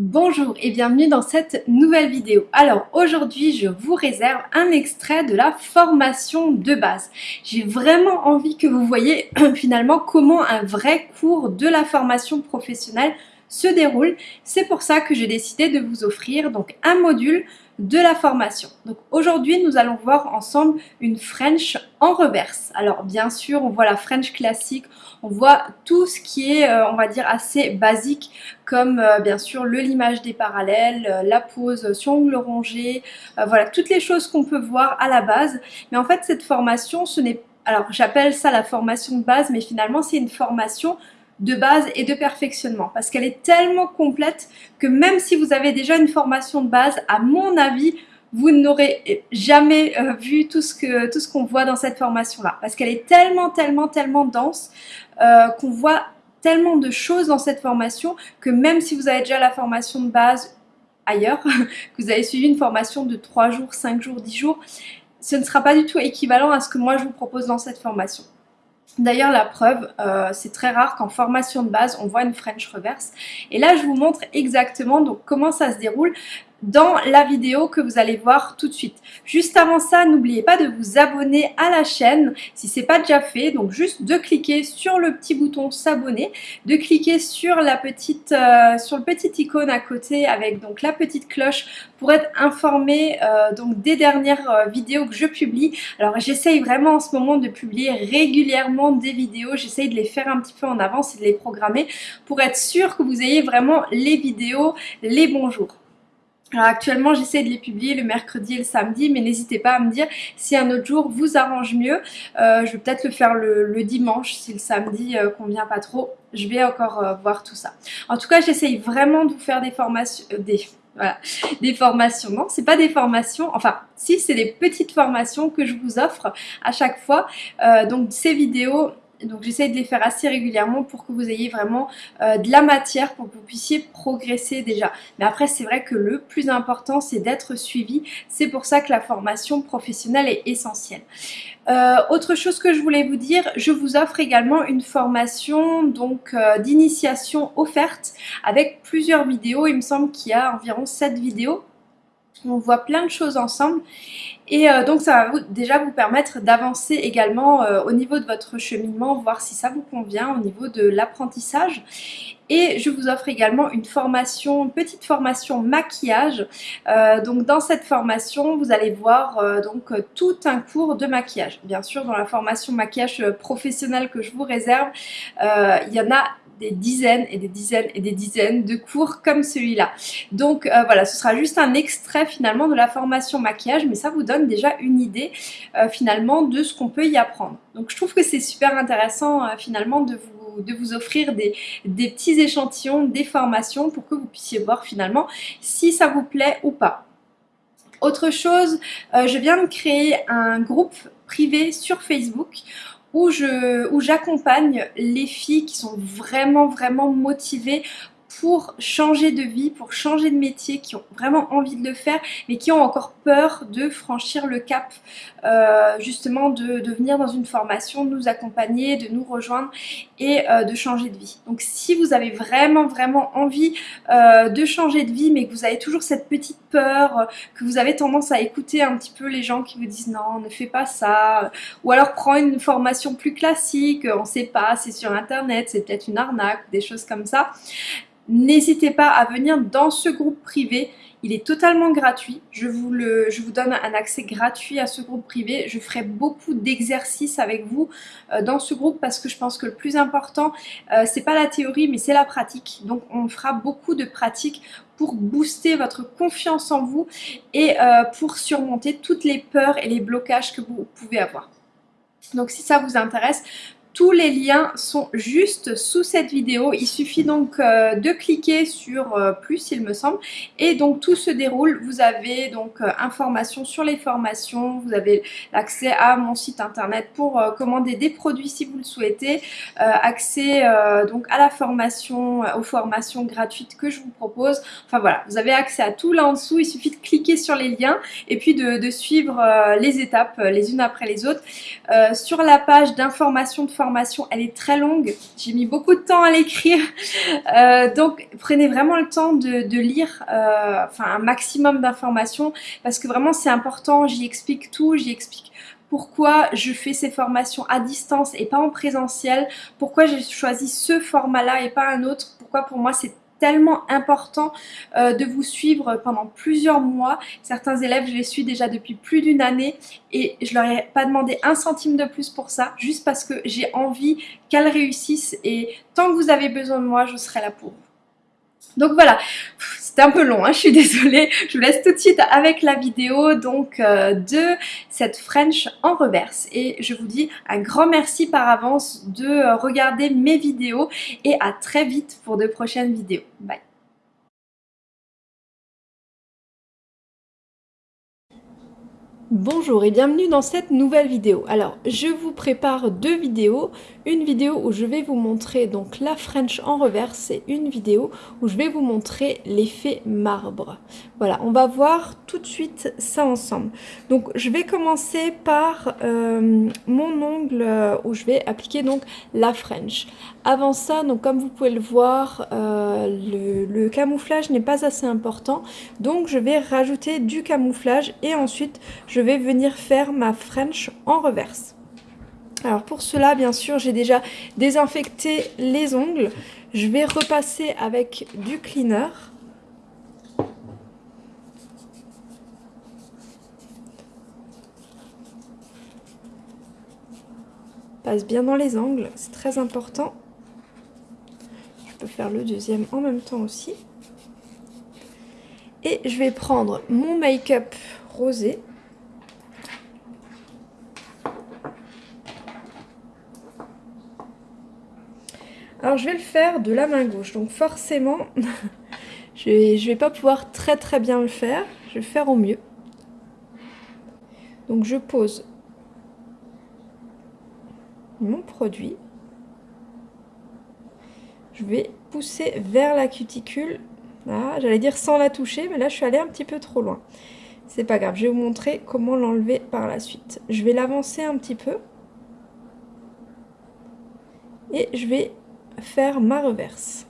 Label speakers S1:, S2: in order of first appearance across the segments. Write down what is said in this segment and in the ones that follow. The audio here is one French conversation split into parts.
S1: Bonjour et bienvenue dans cette nouvelle vidéo. Alors aujourd'hui je vous réserve un extrait de la formation de base. J'ai vraiment envie que vous voyez finalement comment un vrai cours de la formation professionnelle se déroule. C'est pour ça que j'ai décidé de vous offrir donc un module de la formation. Donc aujourd'hui, nous allons voir ensemble une French en reverse. Alors bien sûr, on voit la French classique, on voit tout ce qui est, euh, on va dire, assez basique, comme euh, bien sûr le limage des parallèles, euh, la pose sur ongle rongé, voilà, toutes les choses qu'on peut voir à la base. Mais en fait, cette formation, ce n'est alors j'appelle ça la formation de base, mais finalement c'est une formation de base et de perfectionnement parce qu'elle est tellement complète que même si vous avez déjà une formation de base, à mon avis, vous n'aurez jamais euh, vu tout ce qu'on voit dans cette formation là parce qu'elle est tellement tellement tellement dense euh, qu'on voit tellement de choses dans cette formation que même si vous avez déjà la formation de base ailleurs, que vous avez suivi une formation de 3 jours, 5 jours, 10 jours, ce ne sera pas du tout équivalent à ce que moi je vous propose dans cette formation. D'ailleurs, la preuve, euh, c'est très rare qu'en formation de base, on voit une French reverse. Et là, je vous montre exactement donc, comment ça se déroule dans la vidéo que vous allez voir tout de suite. Juste avant ça, n'oubliez pas de vous abonner à la chaîne si ce n'est pas déjà fait. Donc juste de cliquer sur le petit bouton s'abonner, de cliquer sur la petite euh, sur le petit icône à côté avec donc la petite cloche pour être informé euh, donc des dernières euh, vidéos que je publie. Alors j'essaye vraiment en ce moment de publier régulièrement des vidéos, j'essaye de les faire un petit peu en avance et de les programmer pour être sûr que vous ayez vraiment les vidéos les bons jours. Alors actuellement j'essaie de les publier le mercredi et le samedi mais n'hésitez pas à me dire si un autre jour vous arrange mieux. Euh, je vais peut-être le faire le, dimanche si le samedi euh, convient pas trop. Je vais encore euh, voir tout ça. En tout cas j'essaye vraiment de vous faire des formations, des, voilà, des formations. Non, c'est pas des formations, enfin si c'est des petites formations que je vous offre à chaque fois. donc ces vidéos donc j'essaie de les faire assez régulièrement pour que vous ayez vraiment euh, de la matière pour que vous puissiez progresser déjà. Mais après c'est vrai que le plus important c'est d'être suivi. C'est pour ça que la formation professionnelle est essentielle. Euh, autre chose que je voulais vous dire, je vous offre également une formation donc euh, d'initiation offerte avec plusieurs vidéos. Il me semble qu'il y a environ 7 vidéos on voit plein de choses ensemble et euh, donc ça va déjà vous permettre d'avancer également euh, au niveau de votre cheminement, voir si ça vous convient au niveau de l'apprentissage. Et je vous offre également une formation, une petite formation maquillage. Euh, donc dans cette formation, vous allez voir donc tout un cours de maquillage. Bien sûr, dans la formation maquillage professionnel que je vous réserve, il y en a des dizaines et des dizaines et des dizaines de cours comme celui-là. Donc euh, voilà, ce sera juste un extrait finalement de la formation maquillage, mais ça vous donne déjà une idée euh, finalement de ce qu'on peut y apprendre. Donc je trouve que c'est super intéressant euh, finalement de vous, offrir des, des petits échantillons, des formations pour que vous puissiez voir finalement si ça vous plaît ou pas. Autre chose, je viens de créer un groupe privé sur Facebook où j'accompagne les filles qui sont vraiment vraiment motivées pour changer de vie, pour changer de métier, qui ont vraiment envie de le faire, mais qui ont encore peur de franchir le cap, euh, justement de, de, venir dans une formation, de nous accompagner, de nous rejoindre et euh, de changer de vie. Donc si vous avez vraiment vraiment envie euh, de changer de vie, mais que vous avez toujours cette petite peur, que vous avez tendance à écouter un petit peu les gens qui vous disent non, ne fais pas ça, ou alors prends une formation plus classique, on sait pas, c'est sur internet, c'est peut-être une arnaque, des choses comme ça, N'hésitez pas à venir dans ce groupe privé. Il est totalement gratuit. Je vous, donne un accès gratuit à ce groupe privé. Je ferai beaucoup d'exercices avec vous euh, dans ce groupe parce que je pense que le plus important, euh, c'est pas la théorie mais c'est la pratique. Donc on fera beaucoup de pratiques pour booster votre confiance en vous et euh, pour surmonter toutes les peurs et les blocages que vous pouvez avoir. Donc si ça vous intéresse, tous les liens sont juste sous cette vidéo. Il suffit donc euh, de cliquer sur euh, plus, il me semble. Et donc tout se déroule. Vous avez donc euh, informations sur les formations. Vous avez l'accès à mon site internet pour commander des produits si vous le souhaitez. accès donc à la formation, aux formations gratuites que je vous propose. Enfin voilà, vous avez accès à tout là en dessous. Il suffit de cliquer sur les liens et puis de, de suivre les étapes les unes après les autres. sur la page d'information de formation, elle est très longue. J'ai mis beaucoup de temps à l'écrire. Euh, donc, prenez vraiment le temps de, lire euh, enfin, un maximum d'informations parce que vraiment, c'est important. J'y explique tout. J'y explique pourquoi je fais ces formations à distance et pas en présentiel, pourquoi j'ai choisi ce format-là et pas un autre, pourquoi pour moi c'est tellement important euh, de vous suivre pendant plusieurs mois. Certains élèves, je les suis déjà depuis plus d'une année et je leur ai pas demandé un centime de plus pour ça, juste parce que j'ai envie qu'elles réussissent et tant que vous avez besoin de moi, je serai là pour vous. Donc voilà, c'était un peu long, hein, je suis désolée. Je vous laisse tout de suite avec la vidéo donc euh, de cette French en reverse. Et je vous dis un grand merci par avance de regarder mes vidéos et à très vite pour de prochaines vidéos. Bye Bonjour et bienvenue dans cette nouvelle vidéo. Alors, je vous prépare deux vidéos. Une vidéo où je vais vous montrer donc la French en reverse et une vidéo où je vais vous montrer l'effet marbre. Voilà, on va voir tout de suite ça ensemble. Donc, je vais commencer par euh, mon ongle euh, où je vais appliquer donc la French. Avant ça, donc comme vous pouvez le voir, euh, le, le camouflage n'est pas assez important. Donc, je vais rajouter du camouflage et ensuite, je je vais venir faire ma French en reverse. Alors pour cela, bien sûr, j'ai déjà désinfecté les ongles. Je vais repasser avec du cleaner. Passe bien dans les angles, c'est très important. Je peux faire le deuxième en même temps aussi. Et je vais prendre mon make-up rosé. Alors je vais le faire de la main gauche, donc forcément je vais, vais pas pouvoir très très bien le faire, je vais faire au mieux. Donc je pose mon produit, je vais pousser vers la cuticule, j'allais dire sans la toucher, mais là je suis allée un petit peu trop loin. C'est pas grave, je vais vous montrer comment l'enlever par la suite. Je vais l'avancer un petit peu. Et je vais faire ma reverse.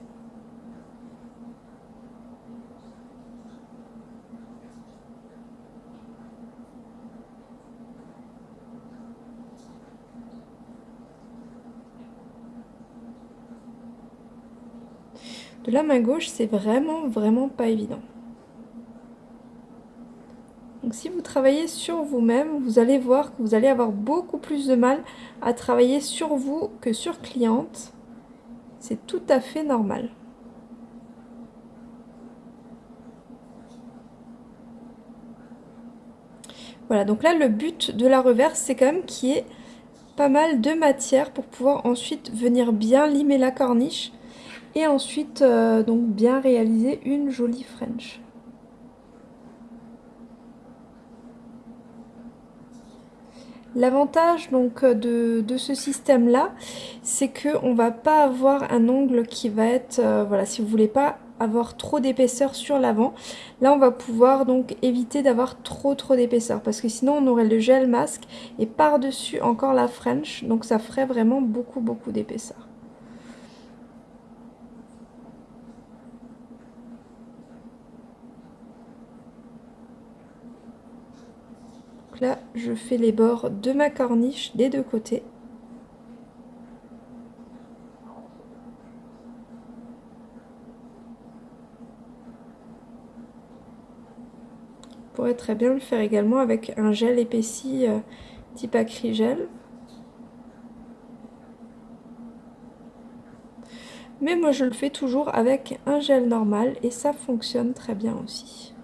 S1: De la main gauche, c'est vraiment, vraiment pas évident. Donc si vous travaillez sur vous-même, vous allez voir que vous allez avoir beaucoup plus de mal à travailler sur vous que sur cliente. C'est tout à fait normal. Voilà, donc là, le but de la reverse, c'est quand même qu'il y ait pas mal de matière pour pouvoir ensuite venir bien limer la corniche et ensuite euh, donc bien réaliser une jolie French. L'avantage donc euh, de, ce système là, c'est qu'on va pas avoir un ongle qui va être, euh, voilà, si vous voulez pas avoir trop d'épaisseur sur l'avant, là on va pouvoir donc éviter d'avoir trop trop d'épaisseur parce que sinon on aurait le gel masque et par dessus encore la French, donc ça ferait vraiment beaucoup beaucoup d'épaisseur. Là, je fais les bords de ma corniche des deux côtés. Vous pourrez très bien le faire également avec un gel épaissi euh, type acrygel. Mais moi je le fais toujours avec un gel normal et ça fonctionne très bien aussi.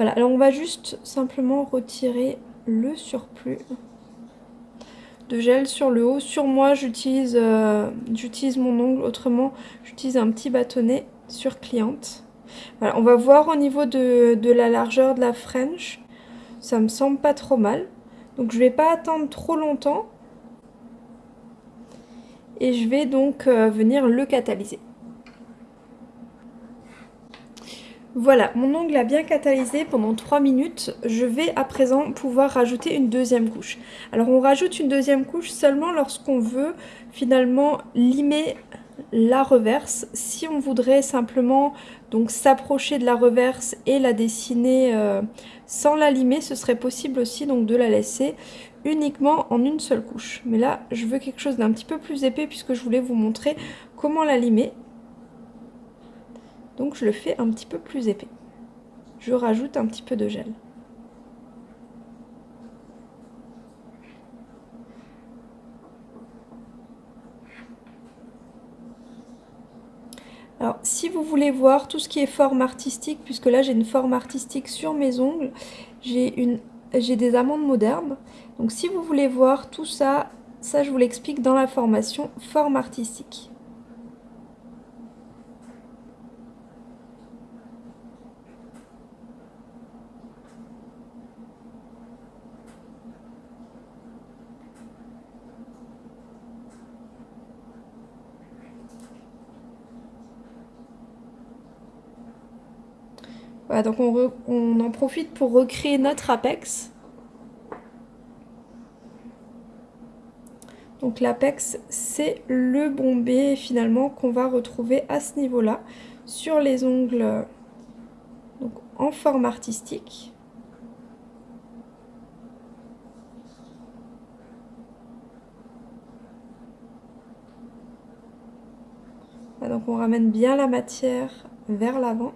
S1: Voilà, alors on va juste simplement retirer le surplus de gel sur le haut. Sur moi, j'utilise euh, mon ongle, autrement, j'utilise un petit bâtonnet sur cliente. Voilà, on va voir au niveau de, la largeur de la French. Ça me semble pas trop mal. Donc je vais pas attendre trop longtemps. Et je vais donc euh, venir le catalyser. Voilà, mon ongle a bien catalysé pendant 3 minutes. Je vais à présent pouvoir rajouter une deuxième couche. Alors on rajoute une deuxième couche seulement lorsqu'on veut finalement limer la reverse. Si on voudrait simplement donc s'approcher de la reverse et la dessiner euh, sans la limer, ce serait possible aussi donc de la laisser uniquement en une seule couche. Mais là, je veux quelque chose d'un petit peu plus épais puisque je voulais vous montrer comment la limer. Donc je le fais un petit peu plus épais. Je rajoute un petit peu de gel. Alors, si vous voulez voir tout ce qui est forme artistique, puisque là j'ai une forme artistique sur mes ongles, j'ai des amandes modernes. Donc si vous voulez voir tout ça, ça je vous l'explique dans la formation forme artistique. Donc on, en profite pour recréer notre apex. Donc l'apex, c'est le bombé finalement qu'on va retrouver à ce niveau-là sur les ongles en forme artistique. donc on ramène bien la matière vers l'avant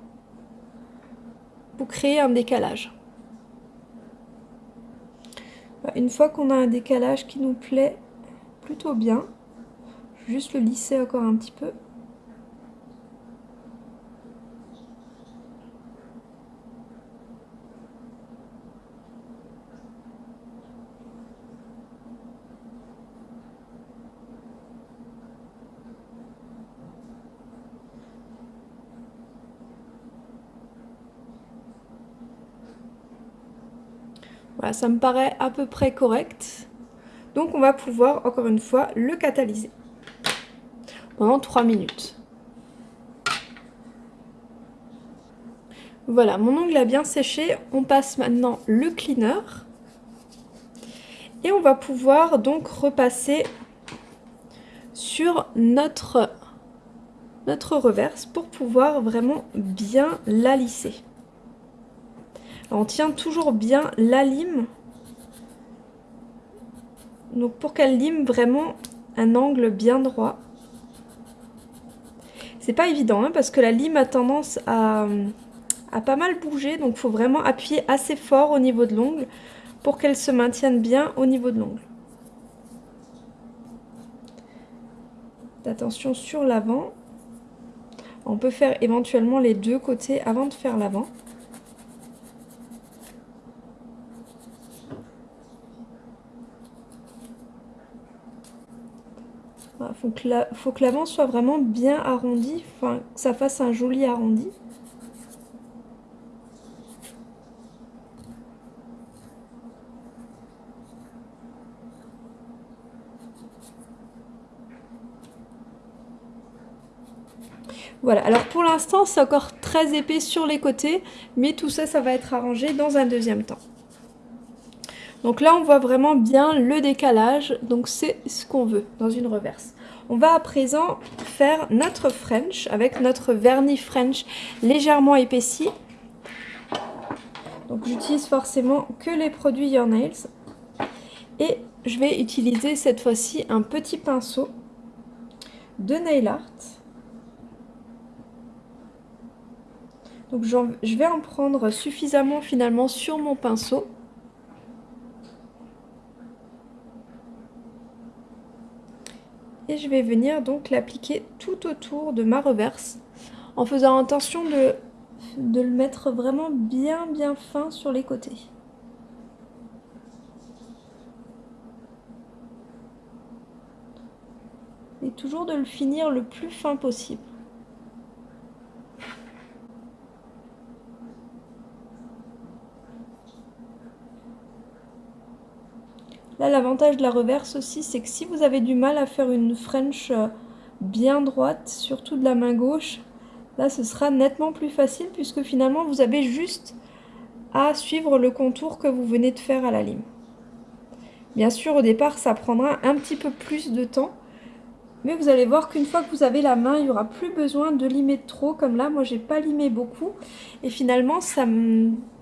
S1: créer un décalage. Une fois qu'on a un décalage qui nous plaît plutôt bien, juste le lisser encore un petit peu. Ça me paraît à peu près correct. Donc on va pouvoir, encore une fois, le catalyser pendant 3 minutes. Voilà, mon ongle a bien séché. On passe maintenant le cleaner. Et on va pouvoir donc repasser sur notre, notre reverse pour pouvoir vraiment bien la lisser on tient toujours bien la lime. Donc pour qu'elle lime vraiment un angle bien droit. C'est pas évident hein, parce que la lime a tendance à, à pas mal bouger. Donc il faut vraiment appuyer assez fort au niveau de l'ongle pour qu'elle se maintienne bien au niveau de l'ongle. Attention sur l'avant. On peut faire éventuellement les deux côtés avant de faire l'avant. Faut que l'avant soit vraiment bien arrondi, enfin que ça fasse un joli arrondi. Voilà, alors pour l'instant c'est encore très épais sur les côtés, mais tout ça, ça va être arrangé dans un deuxième temps. Donc là on voit vraiment bien le décalage, donc c'est ce qu'on veut dans une reverse. On va à présent faire notre French avec notre vernis French légèrement épaissi. Donc j'utilise forcément que les produits Your Nails. Et je vais utiliser cette fois-ci un petit pinceau de Nail Art. Donc je vais en prendre suffisamment finalement sur mon pinceau et je vais venir donc l'appliquer tout autour de ma reverse en faisant attention de, de le mettre vraiment bien bien fin sur les côtés. Et toujours de le finir le plus fin possible. Là, l'avantage de la reverse aussi, c'est que si vous avez du mal à faire une French euh, bien droite, surtout de la main gauche, Là, ce sera nettement plus facile puisque finalement, vous avez juste à suivre le contour que vous venez de faire à la lime. Bien sûr, au départ, ça prendra un petit peu plus de temps. Mais vous allez voir qu'une fois que vous avez la main, il n'y aura plus besoin de limer trop. Comme là, moi, j'ai pas limé beaucoup. Et finalement, ça,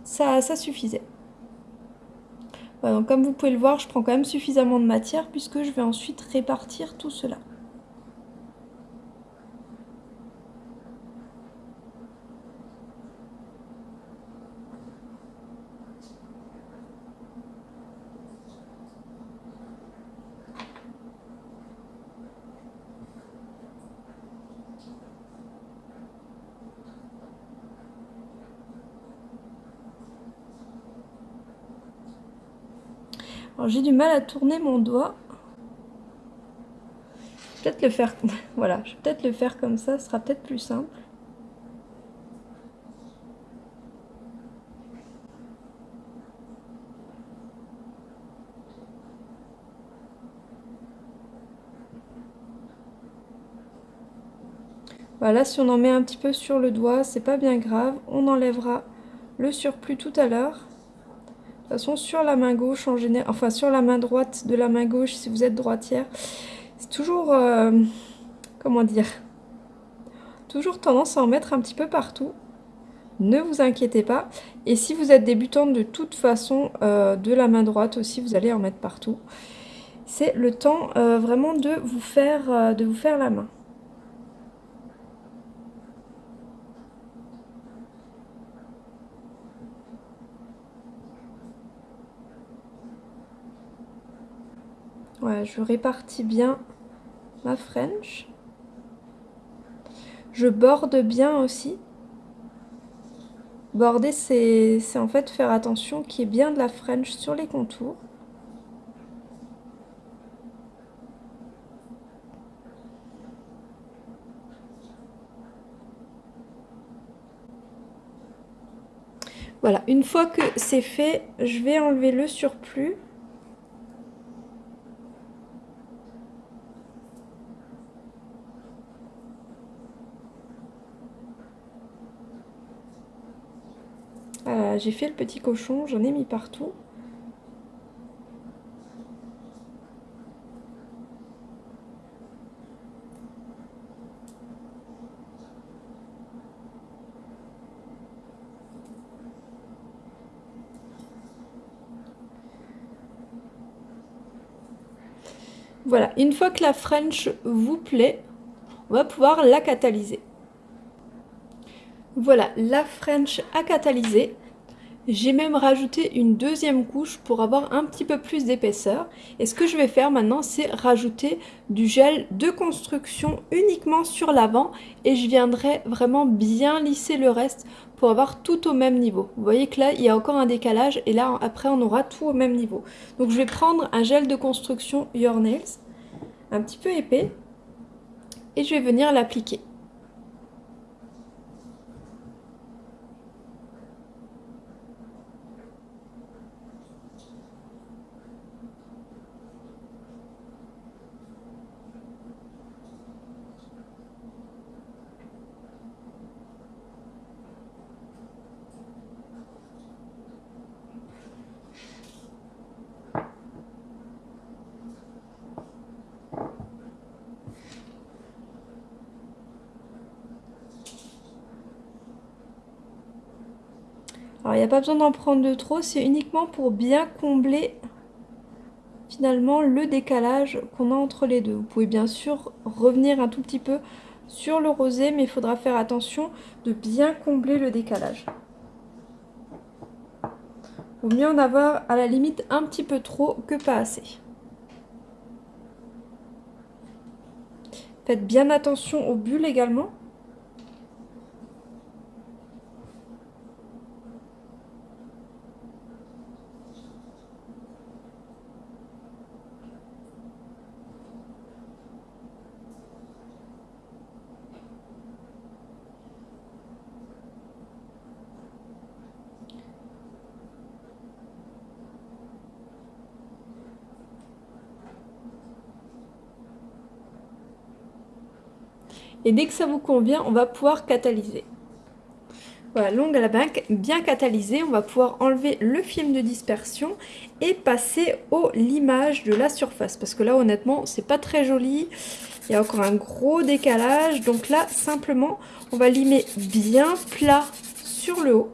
S1: ça, ça suffisait. Comme vous pouvez le voir, je prends quand même suffisamment de matière puisque je vais ensuite répartir tout cela. Alors j'ai du mal à tourner mon doigt. Peut-être le faire. voilà, je vais peut-être le faire comme ça, ce sera peut-être plus simple. Voilà, si on en met un petit peu sur le doigt, c'est pas bien grave. On enlèvera le surplus tout à l'heure façon, sur la main gauche, en général, enfin sur la main droite de la main gauche, si vous êtes droitière, c'est toujours, euh, comment dire, toujours tendance à en mettre un petit peu partout. Ne vous inquiétez pas. Et si vous êtes débutante, de toute façon, euh, de la main droite aussi, vous allez en mettre partout. C'est le temps euh, vraiment de de vous faire la main. Je répartis bien ma French. Je borde bien aussi. Border, c'est en fait faire attention qu'il y ait bien de la French sur les contours. Voilà, une fois que c'est fait, je vais enlever le surplus. J'ai fait le petit cochon, j'en ai mis partout. Voilà, une fois que la French vous plaît, on va pouvoir la catalyser. Voilà, la French a catalysé. J'ai même rajouté une deuxième couche pour avoir un petit peu plus d'épaisseur. Et ce que je vais faire maintenant, c'est rajouter du gel de construction uniquement sur l'avant. Et je viendrai vraiment bien lisser le reste pour avoir tout au même niveau. Vous voyez que là, il y a encore un décalage. Et là, après, on aura tout au même niveau. Donc, je vais prendre un gel de construction Your Nails, un petit peu épais. Et je vais venir l'appliquer. Alors il n'y a pas besoin d'en prendre de trop, c'est uniquement pour bien combler finalement le décalage qu'on a entre les deux. Vous pouvez bien sûr revenir un tout petit peu sur le rosé, mais il faudra faire attention de bien combler le décalage. Vaut mieux en avoir à la limite un petit peu trop que pas assez. Faites bien attention aux bulles également. Et dès que ça vous convient, on va pouvoir catalyser. Voilà, l'ongle à la banque bien catalysé. On va pouvoir enlever le film de dispersion et passer au limage de la surface. Parce que là, honnêtement, c'est pas très joli. Il y a encore un gros décalage. Donc là, simplement, on va limer bien plat sur le haut.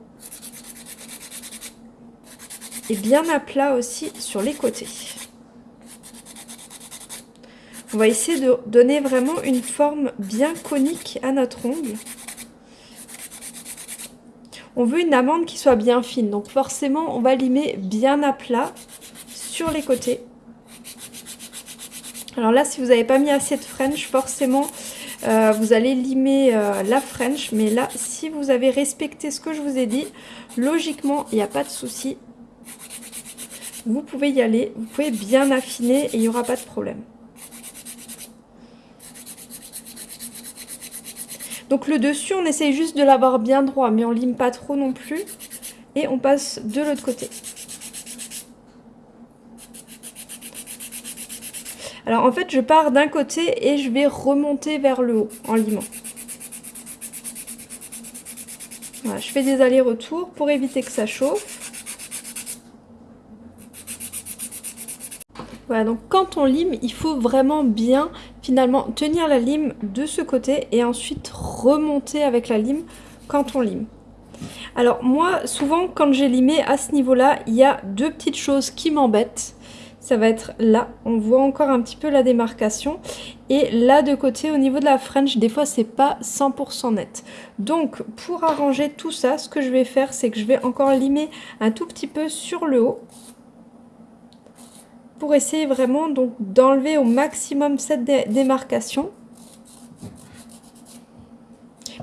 S1: Et bien à plat aussi sur les côtés. On va essayer de donner vraiment une forme bien conique à notre ongle on veut une amande qui soit bien fine. Donc forcément, on va limer bien à plat sur les côtés. Alors là, si vous n'avez pas mis assez de French, forcément, euh, vous allez limer euh, la French. Mais là, si vous avez respecté ce que je vous ai dit, logiquement, il n'y a pas de souci. Vous pouvez y aller, vous pouvez bien affiner et il n'y aura pas de problème. Donc le dessus, on essaye juste de l'avoir bien droit, mais on lime pas trop non plus. Et on passe de l'autre côté. Alors en fait, je pars d'un côté et je vais remonter vers le haut en limant. Voilà, je fais des allers-retours pour éviter que ça chauffe. Voilà, donc quand on lime, il faut vraiment bien finalement tenir la lime de ce côté et ensuite remonter avec la lime quand on lime. Alors moi, souvent quand j'ai limé à ce niveau-là, il y a deux petites choses qui m'embêtent. Ça va être là, on voit encore un petit peu la démarcation. Et là de côté, au niveau de la French, des fois c'est pas 100% net. Donc pour arranger tout ça, ce que je vais faire, c'est que je vais encore limer un tout petit peu sur le haut pour essayer vraiment donc d'enlever au maximum cette démarcation.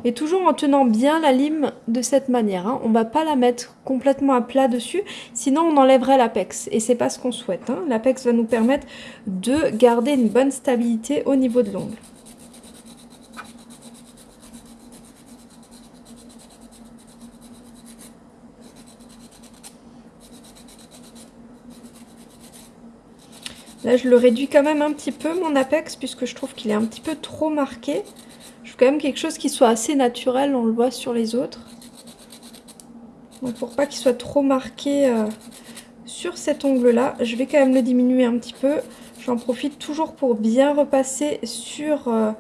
S1: Et toujours en tenant bien la lime de cette manière. Hein. On ne va pas la mettre complètement à plat dessus, sinon on enlèverait l'apex. Et c'est pas ce qu'on souhaite. Hein. L'apex va nous permettre de garder une bonne stabilité au niveau de l'ongle. Là, je le réduis quand même un petit peu, mon apex, puisque je trouve qu'il est un petit peu trop marqué. Je veux quand même quelque chose qui soit assez naturel, on le voit sur les autres. Donc pour pas qu'il soit trop marqué euh, sur cet ongle-là, je vais quand même le diminuer un petit peu. J'en profite toujours pour bien repasser sur, euh,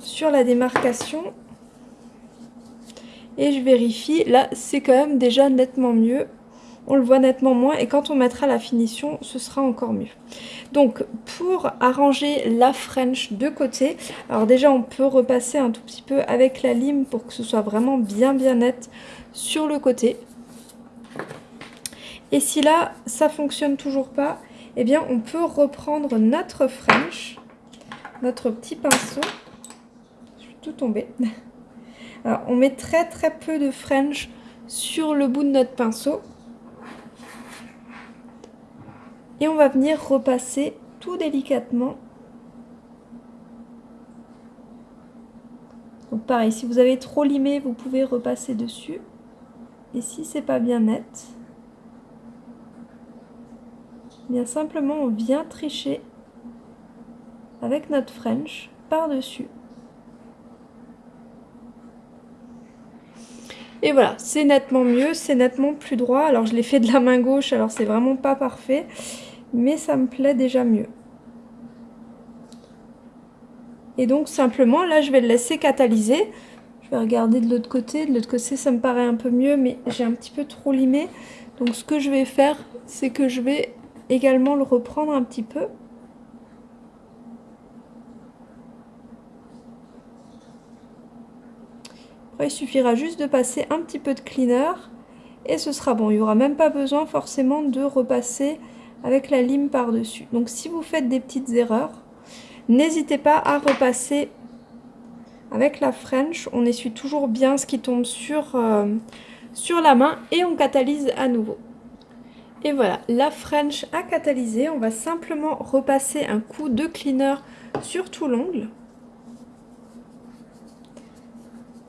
S1: sur la démarcation. Et je vérifie, là c'est quand même déjà nettement mieux on le voit nettement moins et quand on mettra la finition ce sera encore mieux. Donc pour arranger la French de côté alors déjà on peut repasser un tout petit peu avec la lime pour que ce soit vraiment bien bien net sur le côté. Et si là ça fonctionne toujours pas eh bien on peut reprendre notre French notre petit pinceau. Je suis tout tombée. Alors on met très très peu de French sur le bout de notre pinceau et on va venir repasser tout délicatement. Donc pareil, si vous avez trop limé, vous pouvez repasser dessus. Et si c'est pas bien net, bien simplement on vient tricher avec notre French par-dessus. Et voilà, c'est nettement mieux, c'est nettement plus droit. Alors je l'ai fait de la main gauche, alors c'est vraiment pas parfait mais ça me plaît déjà mieux. Et donc simplement, là je vais le laisser catalyser. Je vais regarder de l'autre côté. De l'autre côté, ça me paraît un peu mieux, mais j'ai un petit peu trop limé. Donc ce que je vais faire, c'est que je vais également le reprendre un petit peu. Il suffira juste de passer un petit peu de cleaner et ce sera bon. Il n'y aura même pas besoin forcément de repasser avec la lime par-dessus. Donc si vous faites des petites erreurs, n'hésitez pas à repasser avec la French. On essuie toujours bien ce qui tombe sur, euh, sur la main et on catalyse à nouveau. Et voilà, la French a catalysé. On va simplement repasser un coup de cleaner sur tout l'ongle.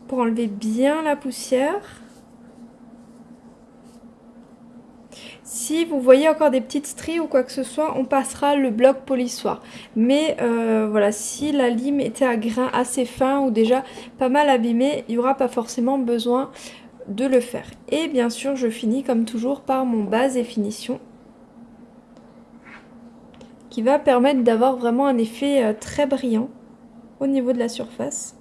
S1: Pour enlever bien la poussière. Si vous voyez encore des petites stries ou quoi que ce soit, on passera le bloc polissoir. Mais euh, voilà, si la lime était à grain assez fin ou déjà pas mal abîmé, il n'y aura pas forcément besoin de le faire. Et bien sûr, je finis comme toujours par mon base et finition qui va permettre d'avoir vraiment un effet euh, très brillant au niveau de la surface.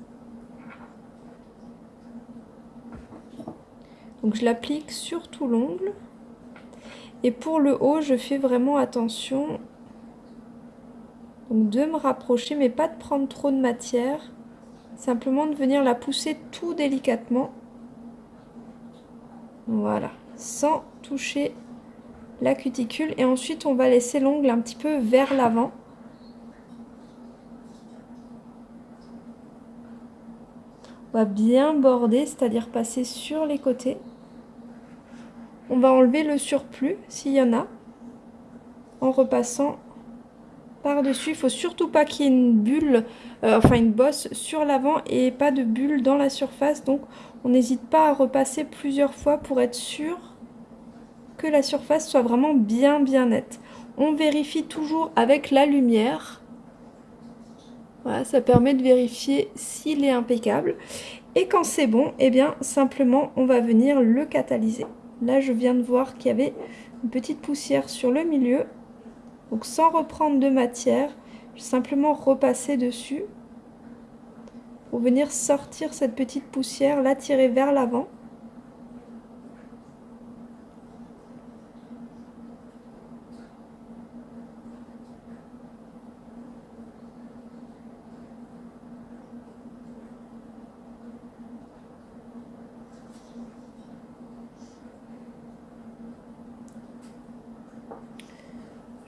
S1: Donc je l'applique sur tout l'ongle. Et pour le haut, je fais vraiment attention de me rapprocher, mais pas de prendre trop de matière. Simplement de venir la pousser tout délicatement. Voilà, sans toucher la cuticule. Et ensuite, on va laisser l'ongle un petit peu vers l'avant. On va bien border, c'est-à-dire passer sur les côtés. On va enlever le surplus s'il y en a en repassant par-dessus. Il faut surtout pas qu'il y ait une bulle, euh, enfin une bosse sur l'avant et pas de bulle dans la surface. Donc on n'hésite pas à repasser plusieurs fois pour être sûr que la surface soit vraiment bien bien nette. On vérifie toujours avec la lumière. Voilà, ça permet de vérifier s'il est impeccable. Et quand c'est bon, eh bien simplement on va venir le catalyser. Là, je viens de voir qu'il y avait une petite poussière sur le milieu. Donc sans reprendre de matière, je vais simplement repasser dessus pour venir sortir cette petite poussière, la tirer vers l'avant.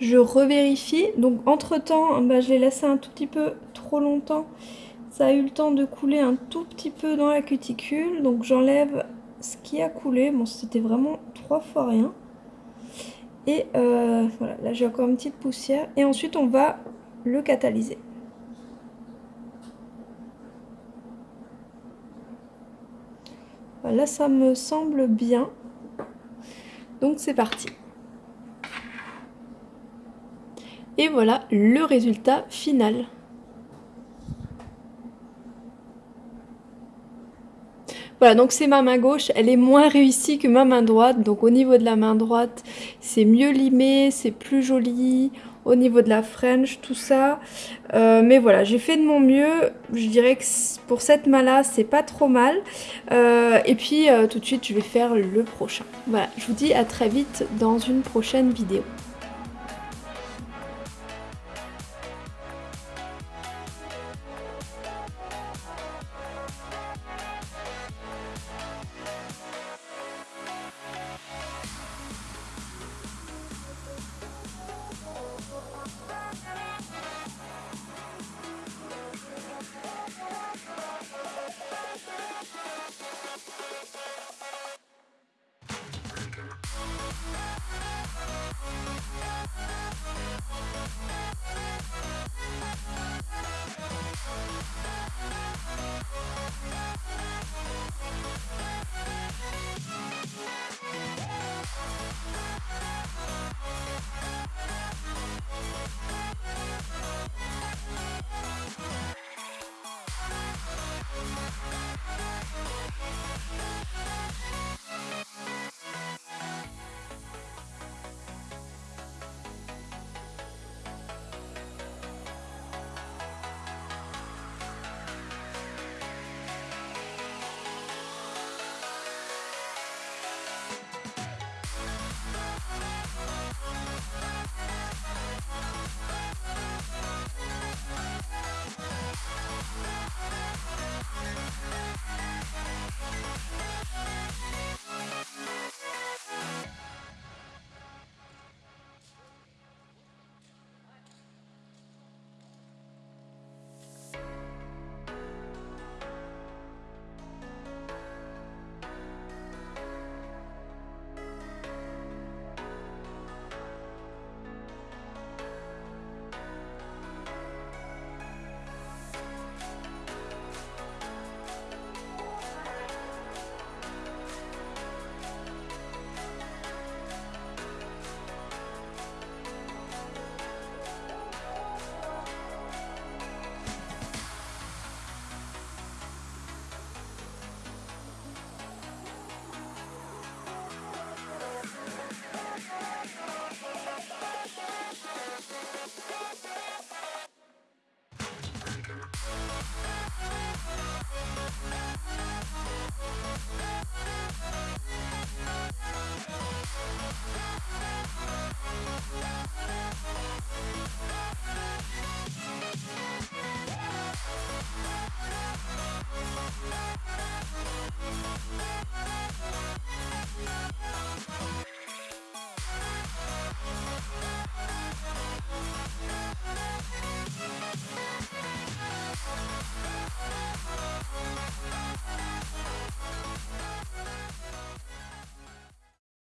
S1: Je revérifie. Donc entre temps, bah, je l'ai laissé un tout petit peu trop longtemps. Ça a eu le temps de couler un tout petit peu dans la cuticule. Donc j'enlève ce qui a coulé. Bon, c'était vraiment trois fois rien. Et euh, voilà, là j'ai encore une petite poussière. Et ensuite on va le catalyser. Là ça me semble bien. Donc c'est parti. Et voilà le résultat final. Voilà, donc c'est ma main gauche, elle est moins réussie que ma main droite. Donc au niveau de la main droite, c'est mieux limé, c'est plus joli. Au niveau de la French, tout ça. Euh, mais voilà, j'ai fait de mon mieux. Je dirais que pour cette main-là, c'est pas trop mal. Euh, et puis euh, tout de suite, je vais faire le prochain. Voilà, je vous dis à très vite dans une prochaine vidéo.